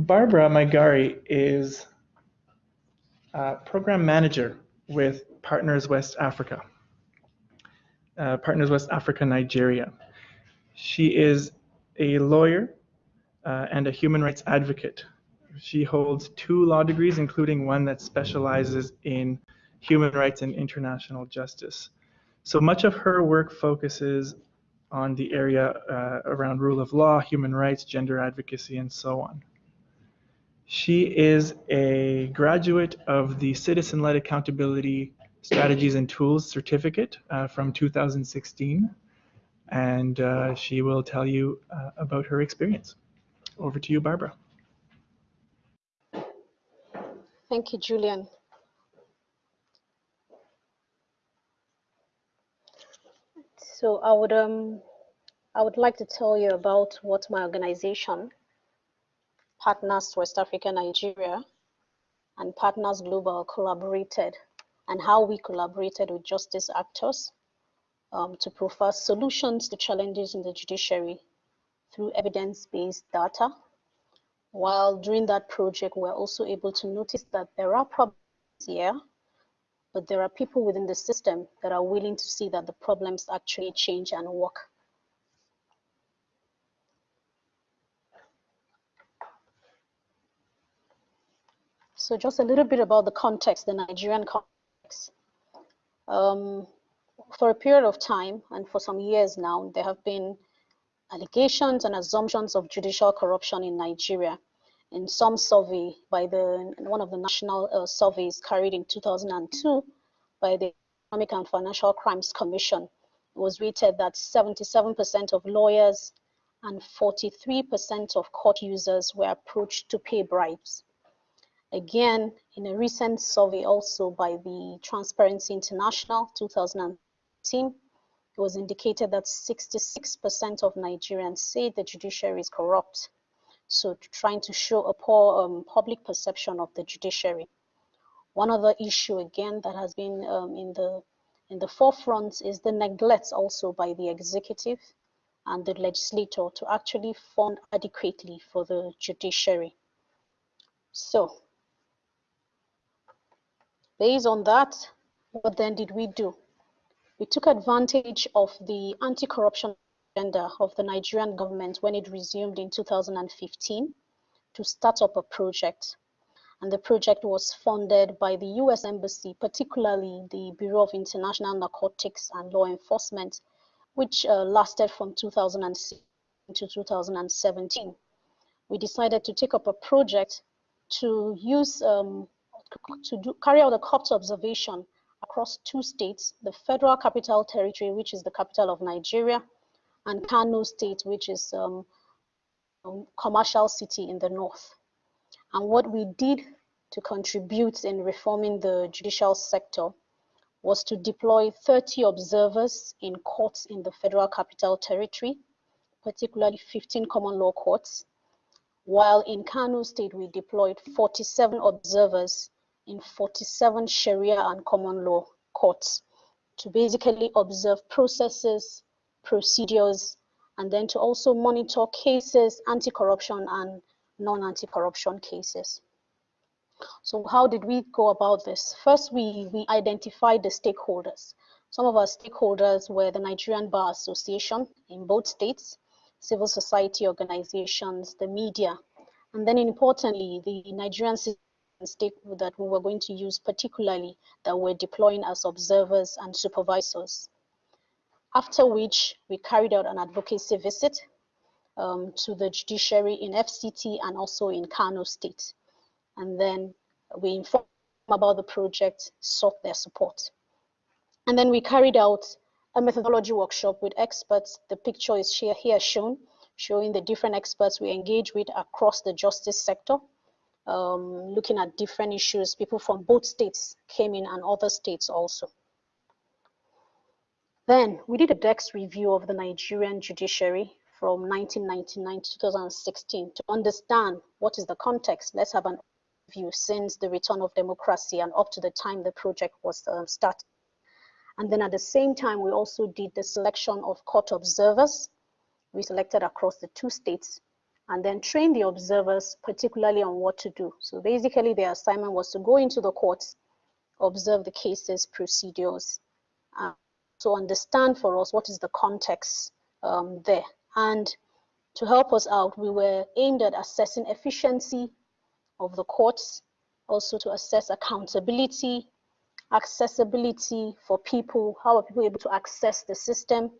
Barbara Maigari is program manager with Partners West Africa, uh, Partners West Africa, Nigeria. She is a lawyer uh, and a human rights advocate. She holds two law degrees, including one that specializes in human rights and international justice. So much of her work focuses on the area uh, around rule of law, human rights, gender advocacy, and so on. She is a graduate of the Citizen Led Accountability Strategies and Tools certificate uh, from 2016, and uh, she will tell you uh, about her experience. Over to you, Barbara. Thank you, Julian. So I would um I would like to tell you about what my organization, Partners West Africa Nigeria, and Partners Global collaborated and how we collaborated with justice actors um, to provide solutions to challenges in the judiciary through evidence-based data. While during that project, we're also able to notice that there are problems here, but there are people within the system that are willing to see that the problems actually change and work. So just a little bit about the context, the Nigerian context. Um, for a period of time and for some years now, there have been allegations and assumptions of judicial corruption in Nigeria in some survey by the one of the national uh, surveys carried in 2002 by the Economic and Financial Crimes Commission. It was rated that 77% of lawyers and 43% of court users were approached to pay bribes. Again, in a recent survey also by the Transparency International 2018, it was indicated that 66% of Nigerians say the judiciary is corrupt. So trying to show a poor um, public perception of the judiciary. One other issue again that has been um, in the in the forefront is the neglect also by the executive and the legislator to actually fund adequately for the judiciary. So based on that, what then did we do? We took advantage of the anti-corruption agenda of the Nigerian government when it resumed in 2015 to start up a project. And the project was funded by the US Embassy, particularly the Bureau of International Narcotics and Law Enforcement, which uh, lasted from 2006 to 2017. We decided to take up a project to use um, to do, carry out a court observation across two states, the Federal Capital Territory, which is the capital of Nigeria, and Kano State, which is um, a commercial city in the north. And what we did to contribute in reforming the judicial sector was to deploy 30 observers in courts in the Federal Capital Territory, particularly 15 common law courts, while in Kano State we deployed 47 observers in 47 Sharia and common law courts to basically observe processes, procedures, and then to also monitor cases, anti-corruption and non-anti-corruption cases. So how did we go about this? First, we, we identified the stakeholders. Some of our stakeholders were the Nigerian Bar Association in both states, civil society organizations, the media, and then importantly, the Nigerian stake that we were going to use particularly that we're deploying as observers and supervisors. After which we carried out an advocacy visit um, to the judiciary in FCT and also in Kano State. And then we informed about the project, sought their support. And then we carried out a methodology workshop with experts. The picture is here, here shown, showing the different experts we engage with across the justice sector um, looking at different issues. People from both states came in and other states also. Then we did a desk review of the Nigerian judiciary from 1999 to 2016 to understand what is the context. Let's have an view since the return of democracy and up to the time the project was uh, started. And then at the same time, we also did the selection of court observers. We selected across the two states and then train the observers particularly on what to do. So basically their assignment was to go into the courts, observe the cases, procedures, uh, to understand for us what is the context um, there. And to help us out, we were aimed at assessing efficiency of the courts, also to assess accountability, accessibility for people, how are people able to access the system.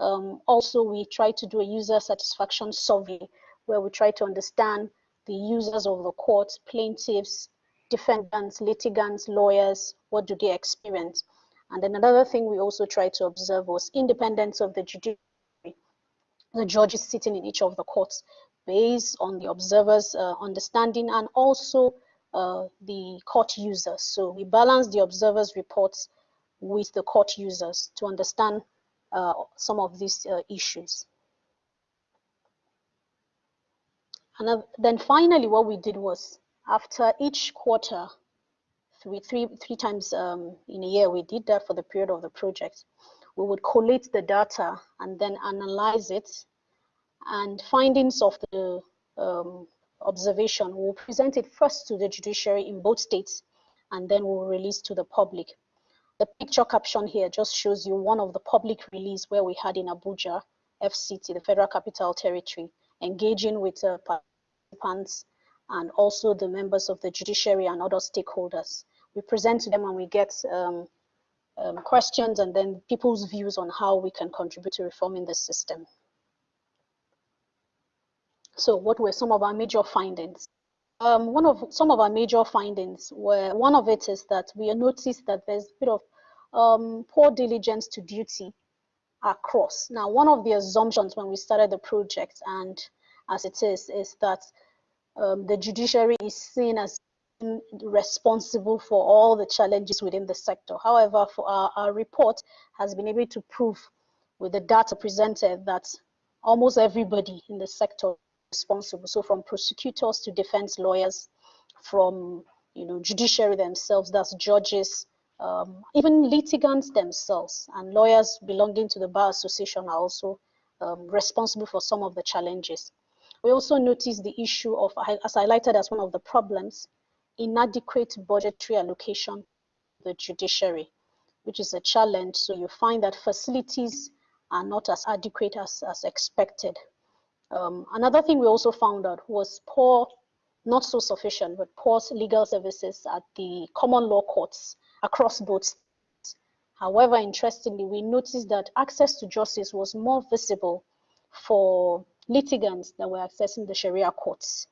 Um, also, we try to do a user satisfaction survey where we try to understand the users of the court, plaintiffs, defendants, litigants, lawyers, what do they experience? And then another thing we also tried to observe was independence of the judiciary, the judges sitting in each of the courts based on the observers' uh, understanding and also uh, the court users. So we balance the observers' reports with the court users to understand uh, some of these uh, issues. And then finally, what we did was after each quarter, three, three, three times um, in a year, we did that for the period of the project. We would collate the data and then analyze it and findings of the um, observation, we'll present it first to the judiciary in both states and then we'll release to the public. The picture caption here just shows you one of the public release where we had in Abuja, FCT, the Federal Capital Territory, engaging with uh, participants and also the members of the judiciary and other stakeholders. We present to them and we get um, um, questions and then people's views on how we can contribute to reforming the system. So what were some of our major findings? Um, one of some of our major findings were one of it is that we noticed that there's a bit of um, poor diligence to duty across. Now, one of the assumptions when we started the project and as it is, is that um, the judiciary is seen as responsible for all the challenges within the sector. However, for our, our report has been able to prove with the data presented that almost everybody in the sector is responsible. So from prosecutors to defense lawyers, from you know judiciary themselves, that's judges, um, even litigants themselves, and lawyers belonging to the bar association are also um, responsible for some of the challenges. We also noticed the issue of, as highlighted as one of the problems, inadequate budgetary allocation to the judiciary, which is a challenge. So you find that facilities are not as adequate as, as expected. Um, another thing we also found out was poor, not so sufficient, but poor legal services at the common law courts across both. However, interestingly, we noticed that access to justice was more visible for litigants that were accessing the Sharia courts.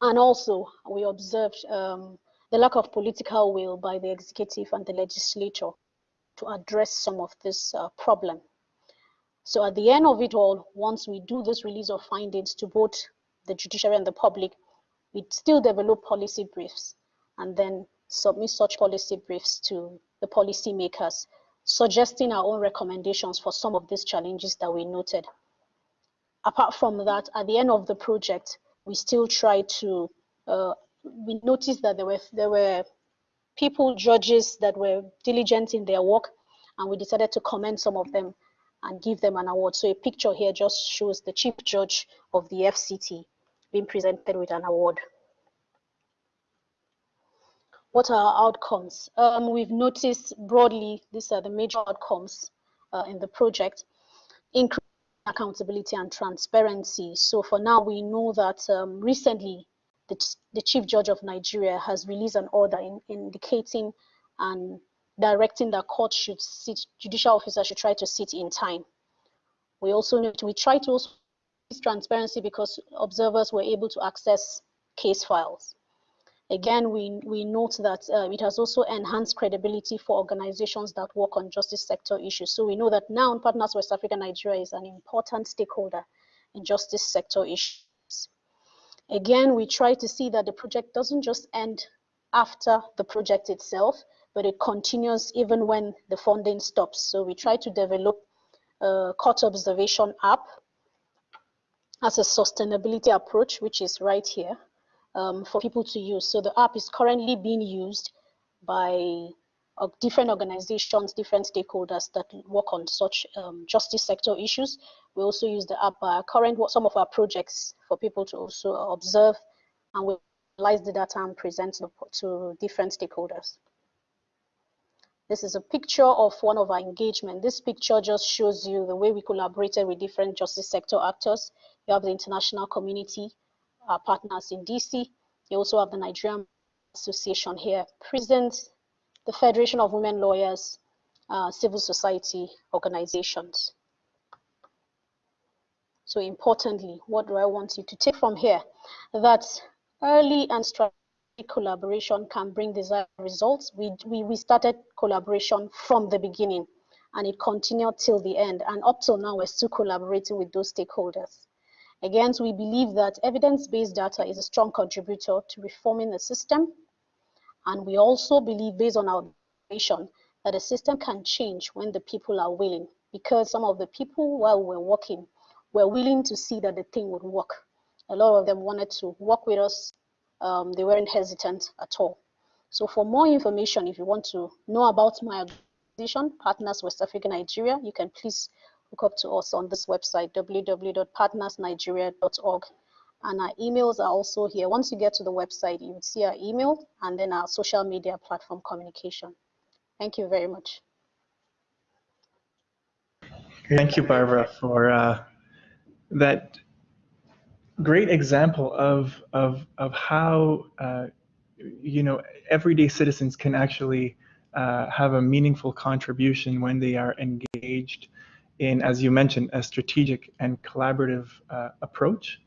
And also, we observed um, the lack of political will by the executive and the legislature to address some of this uh, problem. So at the end of it all, once we do this release of findings to both the judiciary and the public, we still develop policy briefs and then submit such policy briefs to the policymakers, suggesting our own recommendations for some of these challenges that we noted apart from that, at the end of the project, we still try to, uh, we noticed that there were, there were people, judges that were diligent in their work, and we decided to commend some of them and give them an award. So a picture here just shows the chief judge of the FCT being presented with an award. What are our outcomes? Um, we've noticed broadly, these are the major outcomes uh, in the project. Increase accountability and transparency. So for now, we know that um, recently the, the, Chief Judge of Nigeria has released an order in, indicating and directing that court should sit, judicial officers should try to sit in time. We also need to, we try to also transparency because observers were able to access case files. Again, we, we note that uh, it has also enhanced credibility for organizations that work on justice sector issues. So we know that now Partners West Africa Nigeria is an important stakeholder in justice sector issues. Again, we try to see that the project doesn't just end after the project itself, but it continues even when the funding stops. So we try to develop a court observation app as a sustainability approach, which is right here um, for people to use. So the app is currently being used by uh, different organizations, different stakeholders that work on such um, justice sector issues. We also use the app, current some of our projects for people to also observe and we analyze the data and present to different stakeholders. This is a picture of one of our engagement. This picture just shows you the way we collaborated with different justice sector actors. You have the international community, our partners in DC. You also have the Nigerian Association here present, the Federation of Women Lawyers, uh, civil society organizations. So importantly, what do I want you to take from here? That early and strategic collaboration can bring desired results. We, we, we started collaboration from the beginning and it continued till the end. And up till now, we're still collaborating with those stakeholders. Again, we believe that evidence-based data is a strong contributor to reforming the system. And we also believe, based on our vision, that the system can change when the people are willing. Because some of the people, while we're working, were willing to see that the thing would work. A lot of them wanted to work with us um, they weren't hesitant at all. So for more information, if you want to know about my organization, Partners West Africa Nigeria, you can please look up to us on this website, www.partnersnigeria.org. And our emails are also here. Once you get to the website, you would see our email and then our social media platform communication. Thank you very much. Thank you, Barbara, for uh, that great example of of of how uh, you know everyday citizens can actually uh, have a meaningful contribution when they are engaged in, as you mentioned, a strategic and collaborative uh, approach